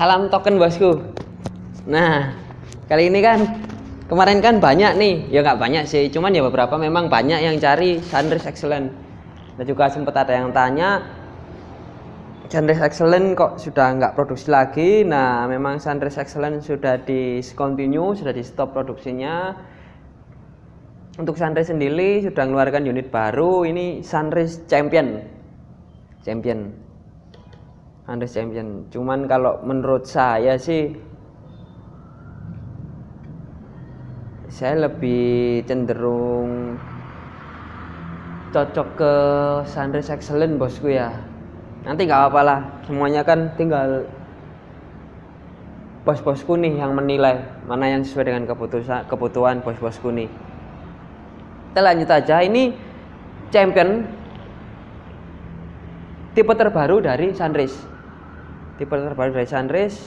salam token bosku. Nah, kali ini kan kemarin kan banyak nih, ya nggak banyak sih, cuman ya beberapa memang banyak yang cari Sunrise Excellent. Dan juga sempat ada yang tanya, Sunrise Excellent kok sudah nggak produksi lagi? Nah, memang Sunrise Excellent sudah discontinue, sudah di stop produksinya. Untuk Sunrise sendiri sudah mengeluarkan unit baru, ini Sunrise Champion. Champion Andes Champion. Cuman kalau menurut saya sih saya lebih cenderung cocok ke Sunrise Excellent bosku ya. Nanti nggak apa-apa lah semuanya kan tinggal bos-bosku nih yang menilai mana yang sesuai dengan keputusan kebutuhan bos-bosku nih. Kita lanjut aja ini champion tipe terbaru dari Sunrise tipe terbaru dari Sunrise.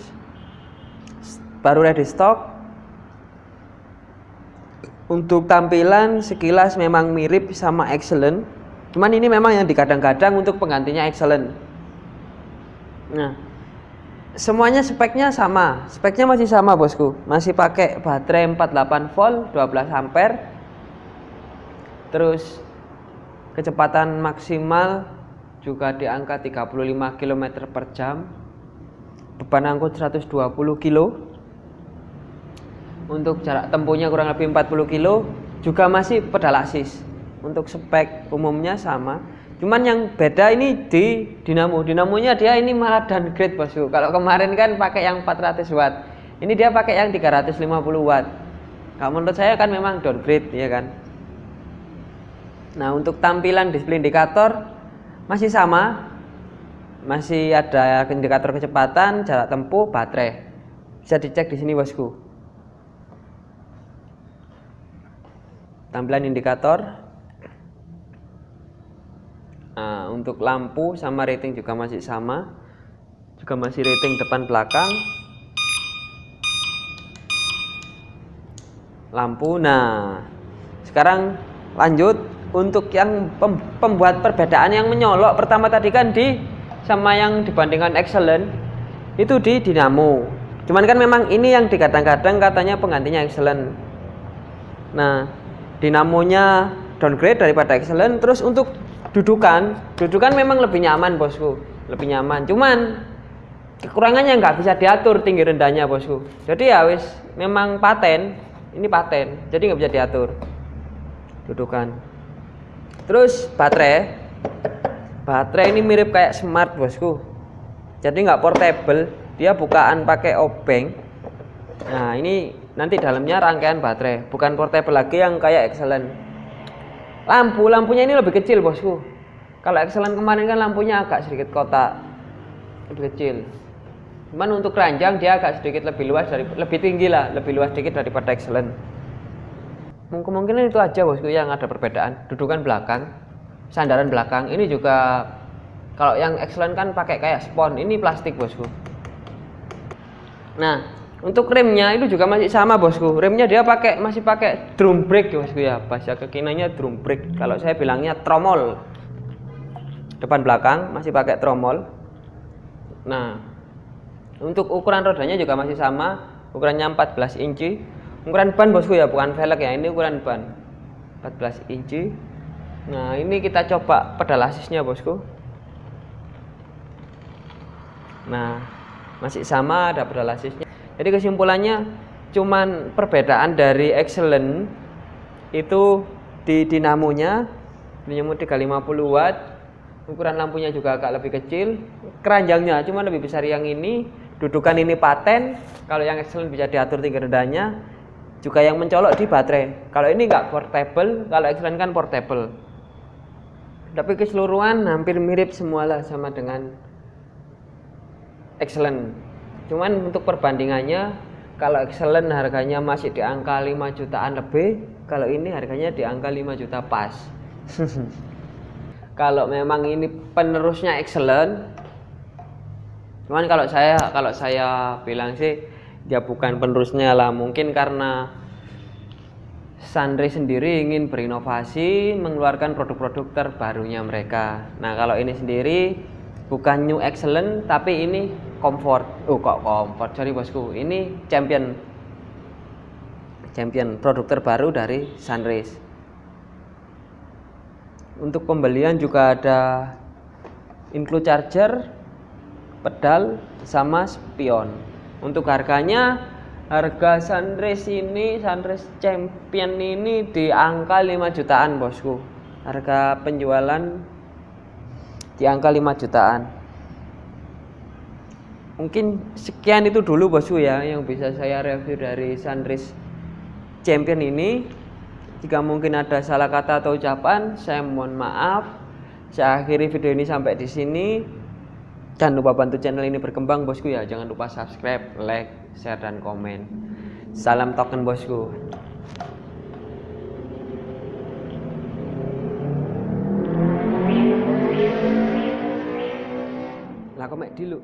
Baru ready stock untuk tampilan sekilas memang mirip sama Excellent. Cuman ini memang yang dikadang-kadang untuk penggantinya Excellent. Nah semuanya speknya sama. Speknya masih sama bosku. Masih pakai baterai 48 volt 12 ampere. Terus kecepatan maksimal juga di angka 35 km per jam beban angkut 120 kilo. Untuk jarak tempuhnya kurang lebih 40 kilo juga masih pedal assist untuk spek umumnya sama. Cuman yang beda ini di dinamo dinamonya dia ini malah downgrade bosku. Kalau kemarin kan pakai yang 400 watt. Ini dia pakai yang 350 watt. Kalau menurut saya kan memang downgrade ya kan? Nah untuk tampilan display indikator masih sama masih ada indikator kecepatan, jarak tempuh, baterai. Bisa dicek di sini bosku. Tampilan indikator. Nah, untuk lampu sama rating juga masih sama. Juga masih rating depan belakang. Lampu. Nah, sekarang lanjut untuk yang pembuat perbedaan yang menyolok pertama tadi kan di sama yang dibandingkan excellent itu di dinamo cuman kan memang ini yang dikadang-kadang katanya penggantinya excellent. Nah dinamonya downgrade daripada excellent terus untuk dudukan dudukan memang lebih nyaman bosku. Lebih nyaman. Cuman kekurangannya nggak bisa diatur tinggi rendahnya bosku. Jadi ya wis memang paten. Ini paten jadi nggak bisa diatur. Dudukan. Terus baterai baterai ini mirip kayak smart bosku. Jadi nggak portable dia bukaan pakai obeng. Nah ini nanti dalamnya rangkaian baterai bukan portable lagi yang kayak excellent. Lampu lampunya ini lebih kecil bosku. Kalau excellent kemarin kan lampunya agak sedikit kotak lebih kecil. Cuman untuk keranjang dia agak sedikit lebih luas dari lebih tinggi lah lebih luas sedikit daripada excellent. Kemungkinan itu aja bosku yang ada perbedaan. Dudukan belakang sandaran belakang. Ini juga kalau yang excellent kan pakai kayak spon. Ini plastik bosku. Nah untuk remnya itu juga masih sama bosku. Remnya dia pakai masih pakai drum brake bosku ya. Bahasa kekinanya drum brake. Kalau saya bilangnya tromol. Depan belakang masih pakai tromol. Nah untuk ukuran rodanya juga masih sama. Ukurannya 14 inci. Ukuran ban bosku ya. Bukan velg ya. Ini ukuran ban. 14 inci Nah ini kita coba pedal asisnya bosku. Nah masih sama ada pedal asisnya. Jadi kesimpulannya cuman perbedaan dari excellent itu di dinamonya dinamo 350 watt ukuran lampunya juga agak lebih kecil keranjangnya cuma lebih besar yang ini dudukan ini paten kalau yang excellent bisa diatur tinggi rendahnya juga yang mencolok di baterai. Kalau ini enggak portable kalau excellent kan portable tapi keseluruhan hampir mirip semualah sama dengan excellent. Cuman untuk perbandingannya kalau excellent harganya masih di angka 5 jutaan lebih kalau ini harganya di angka 5 juta pas. Kalau memang ini penerusnya excellent cuman kalau saya kalau saya bilang sih dia bukan penerusnya lah. Mungkin karena Sandri sendiri ingin berinovasi mengeluarkan produk-produk terbarunya mereka. Nah kalau ini sendiri bukan new excellent tapi ini comfort. Oh kok comfort? Sorry bosku. Ini champion. Champion produk terbaru dari Sunrise. Untuk pembelian juga ada include charger pedal sama spion. Untuk harganya harga Sunrise ini Sunrise Champion ini di angka 5 jutaan bosku. Harga penjualan di angka 5 jutaan. Mungkin sekian itu dulu bosku ya yang bisa saya review dari Sunrise Champion ini. Jika mungkin ada salah kata atau ucapan saya mohon maaf. Saya akhiri video ini sampai di sini. Jangan lupa bantu channel ini berkembang bosku ya. Jangan lupa subscribe like share dan komen. Salam token bosku. Lah kok mek dulu